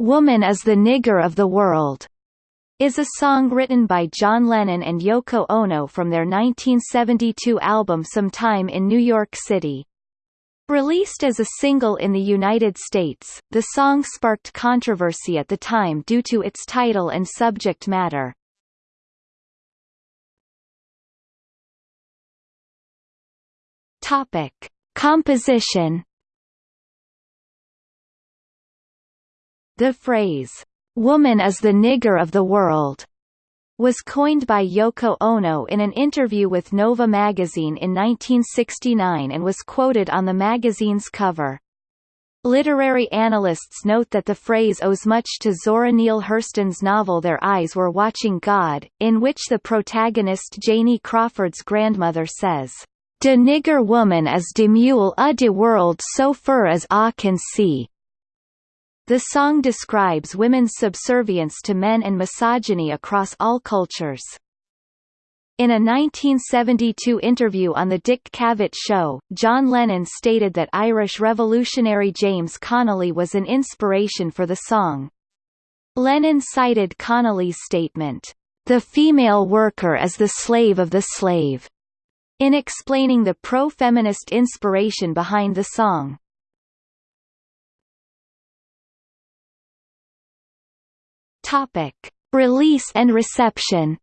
Woman is the Nigger of the World, is a song written by John Lennon and Yoko Ono from their 1972 album Sometime in New York City. Released as a single in the United States, the song sparked controversy at the time due to its title and subject matter. Topic: Composition The phrase, "'Woman is the nigger of the world' was coined by Yoko Ono in an interview with Nova magazine in 1969 and was quoted on the magazine's cover. Literary analysts note that the phrase owes much to Zora Neale Hurston's novel Their Eyes Were Watching God, in which the protagonist Janie Crawford's grandmother says, De nigger woman is de mule a de world so fur as ah can see. The song describes women's subservience to men and misogyny across all cultures. In a 1972 interview on The Dick Cavett Show, John Lennon stated that Irish revolutionary James Connolly was an inspiration for the song. Lennon cited Connolly's statement, "...the female worker is the slave of the slave," in explaining the pro-feminist inspiration behind the song. Topic: Release and reception.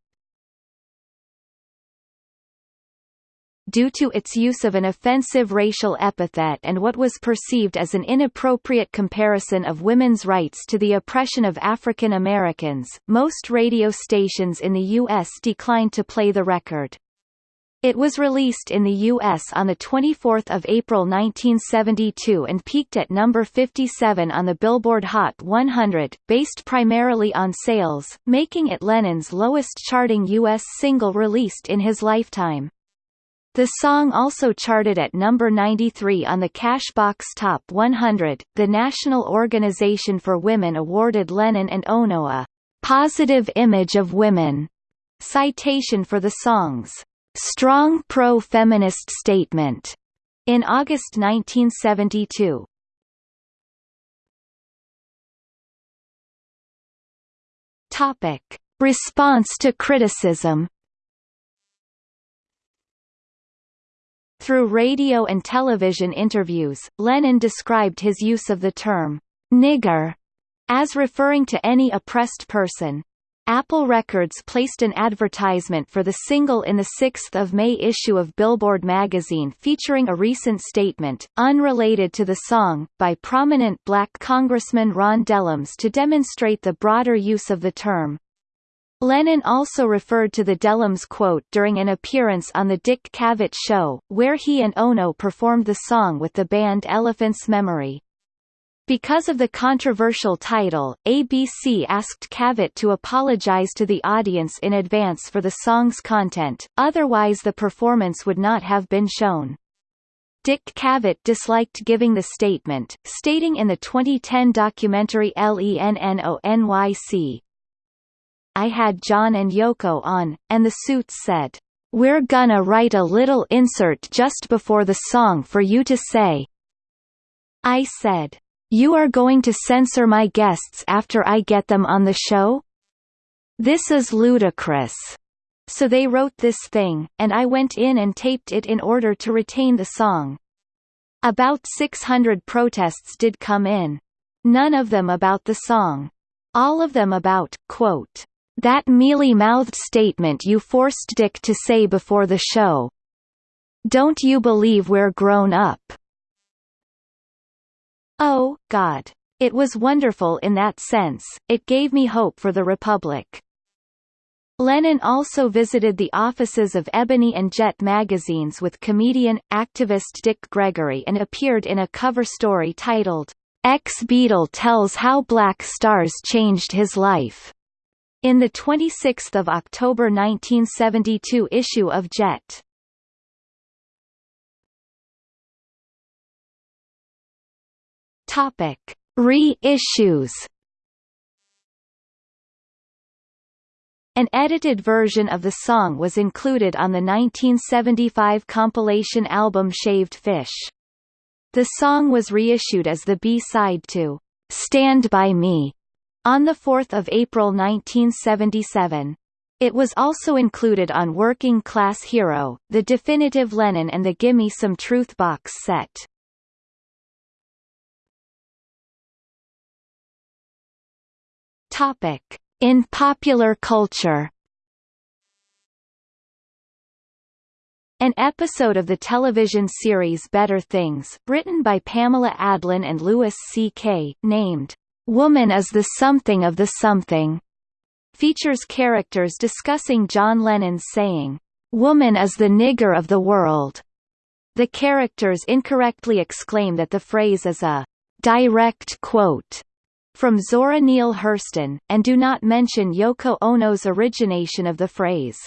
Due to its use of an offensive racial epithet and what was perceived as an inappropriate comparison of women's rights to the oppression of African Americans, most radio stations in the U.S. declined to play the record. It was released in the U.S. on 24 April 1972 and peaked at number 57 on the Billboard Hot 100, based primarily on sales, making it Lennon's lowest-charting U.S. single released in his lifetime. The song also charted at number 93 on the Cashbox Top 100. The National Organization for Women awarded Lennon and Ono a positive image of women citation for the songs strong pro-feminist statement in August 1972. Topic: Response to criticism. Through radio and television interviews, Lennon described his use of the term nigger as referring to any oppressed person, Apple Records placed an advertisement for the single in the 6th of May issue of Billboard magazine featuring a recent statement, unrelated to the song, by prominent black Congressman Ron Dellums to demonstrate the broader use of the term. Lennon also referred to the Dellums quote during an appearance on The Dick Cavett Show, where he and Ono performed the song with the band Elephant's Memory. Because of the controversial title, ABC asked Cavett to apologize to the audience in advance for the song's content, otherwise the performance would not have been shown. Dick Cavett disliked giving the statement, stating in the 2010 documentary LENNONYC, I had John and Yoko on, and the suits said, We're gonna write a little insert just before the song for you to say. I said, you are going to censor my guests after I get them on the show? This is ludicrous. So they wrote this thing, and I went in and taped it in order to retain the song. About 600 protests did come in. None of them about the song. All of them about, quote, that mealy-mouthed statement you forced Dick to say before the show. Don't you believe we're grown up? Oh, God. It was wonderful in that sense, it gave me hope for the Republic. Lennon also visited the offices of Ebony and Jet magazines with comedian, activist Dick Gregory and appeared in a cover story titled, Ex-Beatle Tells How Black Stars Changed His Life, in the 26 October 1972 issue of Jet. Topic: Re-issues. An edited version of the song was included on the 1975 compilation album Shaved Fish. The song was reissued as the B-side to Stand By Me on 4 April 1977. It was also included on Working Class Hero, The Definitive Lennon and the Gimme Some Truth box set. Topic. In popular culture An episode of the television series Better Things, written by Pamela Adlon and Louis C.K., named, "'Woman is the Something of the Something' features characters discussing John Lennon's saying, "'Woman is the nigger of the world'". The characters incorrectly exclaim that the phrase is a direct quote from Zora Neale Hurston, and do not mention Yoko Ono's origination of the phrase.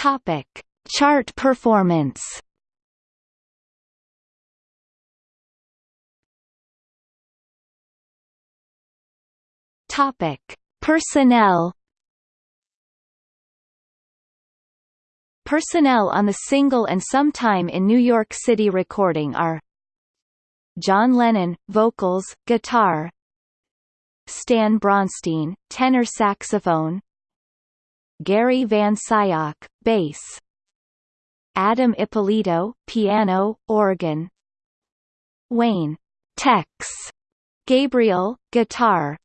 Topic: Chart performance. Topic: Personnel. Personnel on the single and sometime in New York City recording are John Lennon, vocals, guitar Stan Bronstein, tenor saxophone Gary Van Scyoc, bass Adam Ippolito, piano, organ Wayne Tex Gabriel, guitar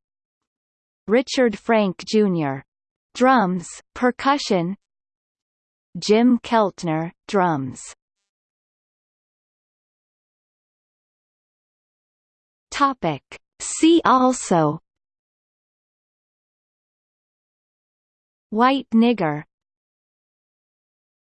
Richard Frank Jr. drums, percussion Jim Keltner, drums. Topic. See also. White nigger